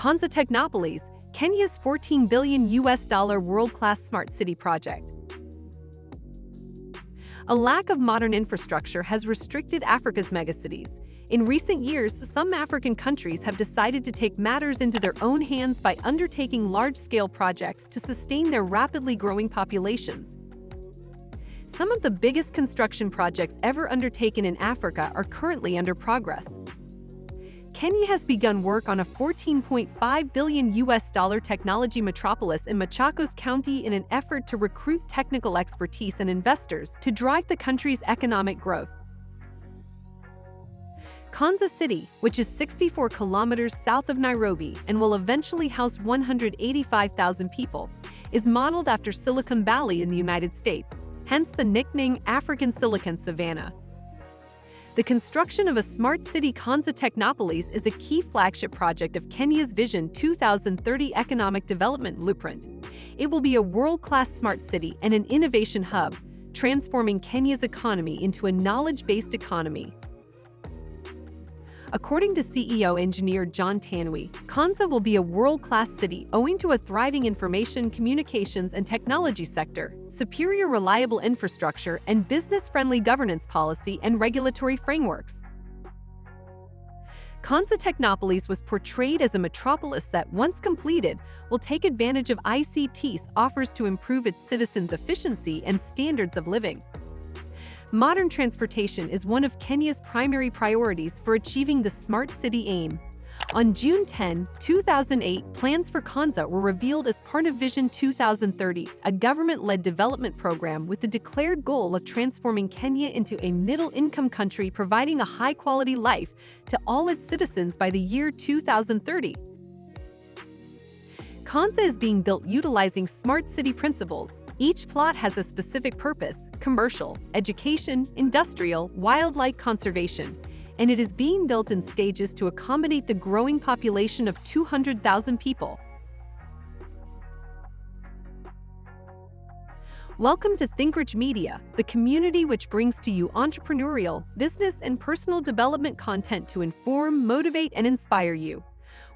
Konza Technopolis, Kenya's 14 billion US dollar world-class smart city project. A lack of modern infrastructure has restricted Africa's megacities. In recent years, some African countries have decided to take matters into their own hands by undertaking large-scale projects to sustain their rapidly growing populations. Some of the biggest construction projects ever undertaken in Africa are currently under progress. Kenya has begun work on a 14.5 billion US dollar technology metropolis in Machakos County in an effort to recruit technical expertise and investors to drive the country's economic growth. Konza City, which is 64 kilometers south of Nairobi and will eventually house 185,000 people, is modeled after Silicon Valley in the United States, hence the nickname African Silicon Savannah. The construction of a smart city Konza Technopolis is a key flagship project of Kenya's Vision 2030 economic development blueprint. It will be a world-class smart city and an innovation hub, transforming Kenya's economy into a knowledge-based economy. According to CEO engineer John Tanui, Konza will be a world-class city owing to a thriving information, communications, and technology sector, superior reliable infrastructure, and business-friendly governance policy and regulatory frameworks. Konza Technopolis was portrayed as a metropolis that, once completed, will take advantage of ICT's offers to improve its citizens' efficiency and standards of living. Modern transportation is one of Kenya's primary priorities for achieving the Smart City aim. On June 10, 2008, plans for Konza were revealed as part of Vision 2030, a government-led development program with the declared goal of transforming Kenya into a middle-income country providing a high-quality life to all its citizens by the year 2030. Konza is being built utilizing smart city principles, each plot has a specific purpose, commercial, education, industrial, wildlife conservation, and it is being built in stages to accommodate the growing population of 200,000 people. Welcome to ThinkRich Media, the community which brings to you entrepreneurial, business, and personal development content to inform, motivate, and inspire you.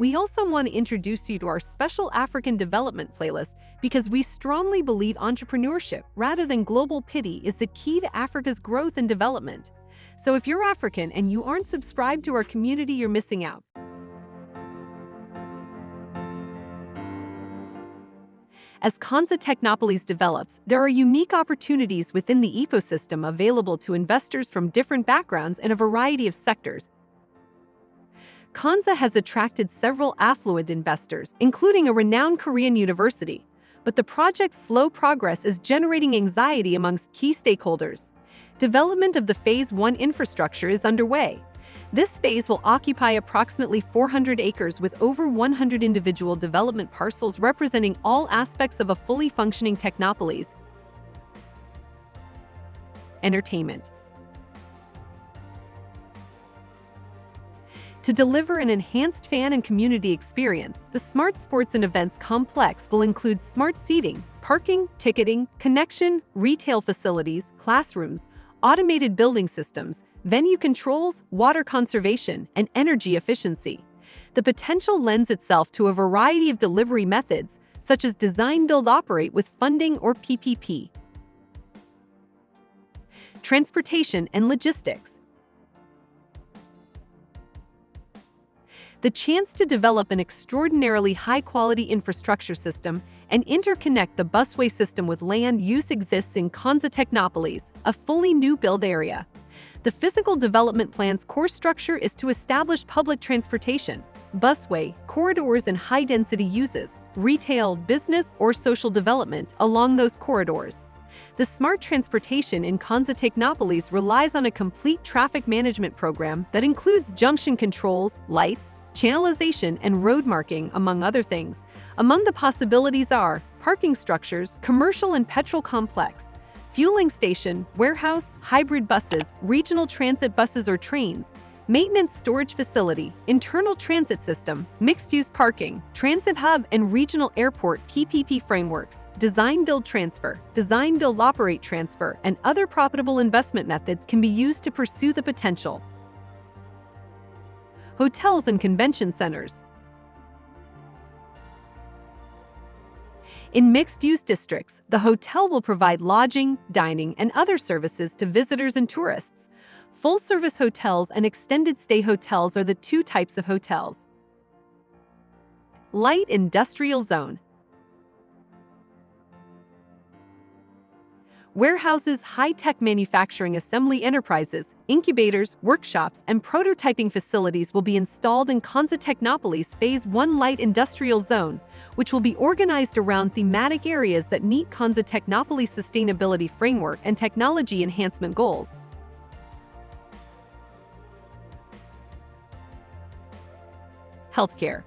We also want to introduce you to our special African development playlist because we strongly believe entrepreneurship rather than global pity is the key to Africa's growth and development. So if you're African and you aren't subscribed to our community, you're missing out. As Konza Technopolis develops, there are unique opportunities within the ecosystem available to investors from different backgrounds in a variety of sectors, Konza has attracted several affluent investors, including a renowned Korean university. But the project's slow progress is generating anxiety amongst key stakeholders. Development of the Phase 1 infrastructure is underway. This phase will occupy approximately 400 acres with over 100 individual development parcels representing all aspects of a fully functioning technopolis. Entertainment To deliver an enhanced fan and community experience, the Smart Sports and Events Complex will include smart seating, parking, ticketing, connection, retail facilities, classrooms, automated building systems, venue controls, water conservation, and energy efficiency. The potential lends itself to a variety of delivery methods, such as design build operate with funding or PPP. Transportation and logistics. The chance to develop an extraordinarily high-quality infrastructure system and interconnect the busway system with land use exists in Konza Technopolis, a fully new build area. The physical development plan's core structure is to establish public transportation, busway, corridors and high-density uses, retail, business, or social development along those corridors. The smart transportation in Konza Technopolis relies on a complete traffic management program that includes junction controls, lights, channelization, and road marking, among other things. Among the possibilities are parking structures, commercial and petrol complex, fueling station, warehouse, hybrid buses, regional transit buses or trains, maintenance storage facility, internal transit system, mixed-use parking, transit hub and regional airport PPP frameworks, design build transfer, design build operate transfer, and other profitable investment methods can be used to pursue the potential hotels and convention centers. In mixed-use districts, the hotel will provide lodging, dining, and other services to visitors and tourists. Full-service hotels and extended-stay hotels are the two types of hotels. Light Industrial Zone warehouses, high-tech manufacturing assembly enterprises, incubators, workshops, and prototyping facilities will be installed in Konza Technopolis Phase 1 Light Industrial Zone, which will be organized around thematic areas that meet Konza Technopolis sustainability framework and technology enhancement goals. Healthcare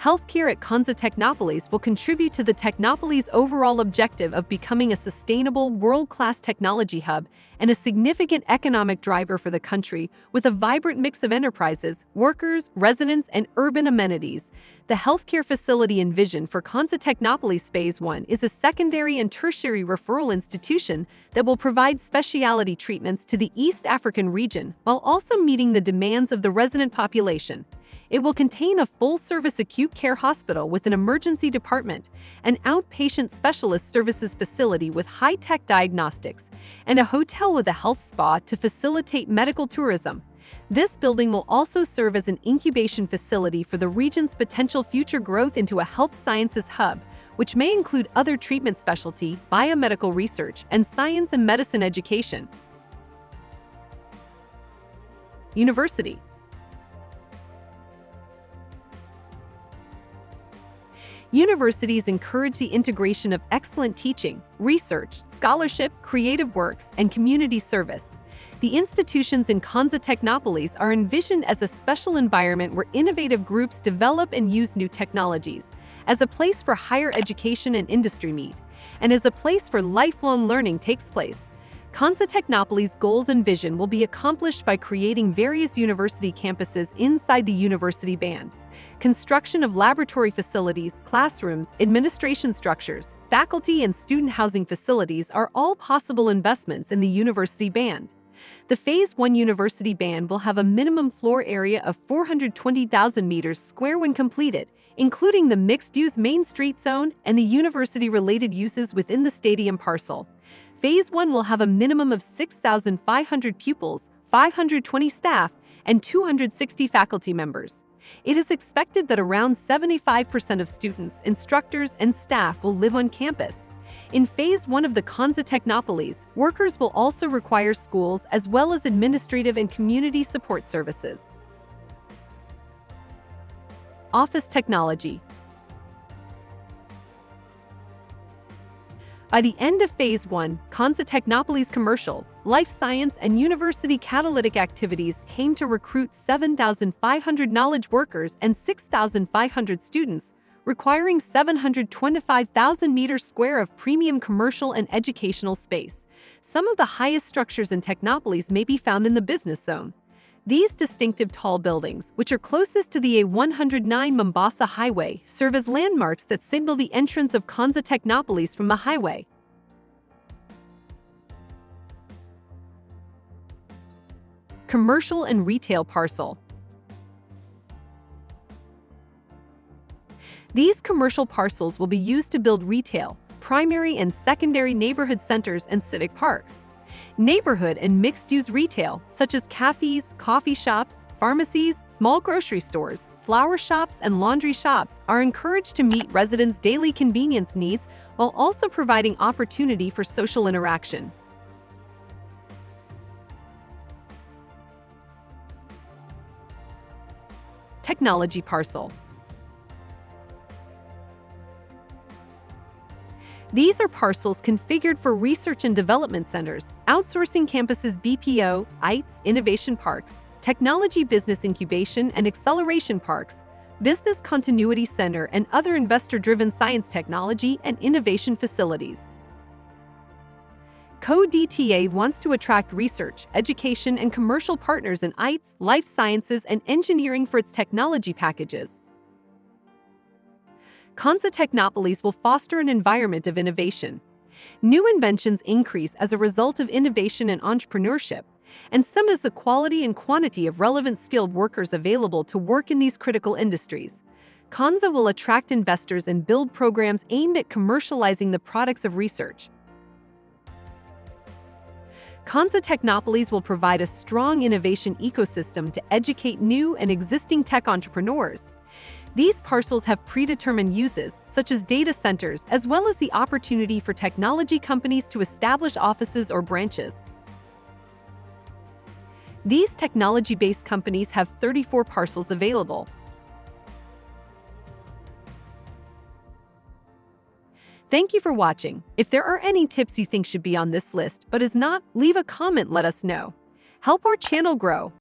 healthcare at Konza Technopolis will contribute to the Technopolis' overall objective of becoming a sustainable, world-class technology hub and a significant economic driver for the country with a vibrant mix of enterprises, workers, residents, and urban amenities. The healthcare facility envisioned for Konza Technopolis Phase 1 is a secondary and tertiary referral institution that will provide specialty treatments to the East African region while also meeting the demands of the resident population. It will contain a full-service acute care hospital with an emergency department, an outpatient specialist services facility with high-tech diagnostics, and a hotel with a health spa to facilitate medical tourism. This building will also serve as an incubation facility for the region's potential future growth into a health sciences hub, which may include other treatment specialty, biomedical research, and science and medicine education. University Universities encourage the integration of excellent teaching, research, scholarship, creative works, and community service. The institutions in Konza Technopolis are envisioned as a special environment where innovative groups develop and use new technologies, as a place for higher education and industry meet, and as a place where lifelong learning takes place. Konza Technopolis' goals and vision will be accomplished by creating various university campuses inside the university band. Construction of laboratory facilities, classrooms, administration structures, faculty and student housing facilities are all possible investments in the university band. The Phase 1 university band will have a minimum floor area of 420,000 meters square when completed, including the mixed-use Main Street zone and the university-related uses within the stadium parcel. Phase 1 will have a minimum of 6,500 pupils, 520 staff, and 260 faculty members. It is expected that around 75% of students, instructors, and staff will live on campus. In Phase 1 of the Konza Technopolis, workers will also require schools as well as administrative and community support services. Office Technology By the end of Phase 1, Konza Technopolis commercial, life science, and university catalytic activities aim to recruit 7,500 knowledge workers and 6,500 students, requiring 725,000 meters square of premium commercial and educational space. Some of the highest structures in Technopolis may be found in the business zone. These distinctive tall buildings, which are closest to the A109 Mombasa Highway, serve as landmarks that signal the entrance of Konza Technopolis from the highway. Commercial and Retail Parcel These commercial parcels will be used to build retail, primary and secondary neighborhood centers and civic parks. Neighborhood and mixed-use retail, such as cafes, coffee shops, pharmacies, small grocery stores, flower shops, and laundry shops are encouraged to meet residents' daily convenience needs while also providing opportunity for social interaction. Technology Parcel These are parcels configured for research and development centers, outsourcing campuses BPO, ITES, innovation parks, technology business incubation and acceleration parks, business continuity center and other investor-driven science technology and innovation facilities. CoDTA wants to attract research, education, and commercial partners in ITES, life sciences, and engineering for its technology packages. Konza Technopolis will foster an environment of innovation. New inventions increase as a result of innovation and entrepreneurship, and some is the quality and quantity of relevant skilled workers available to work in these critical industries. Konza will attract investors and build programs aimed at commercializing the products of research. Konza Technopolis will provide a strong innovation ecosystem to educate new and existing tech entrepreneurs. These parcels have predetermined uses, such as data centers, as well as the opportunity for technology companies to establish offices or branches. These technology-based companies have 34 parcels available. Thank you for watching. If there are any tips you think should be on this list but is not, leave a comment let us know. Help our channel grow.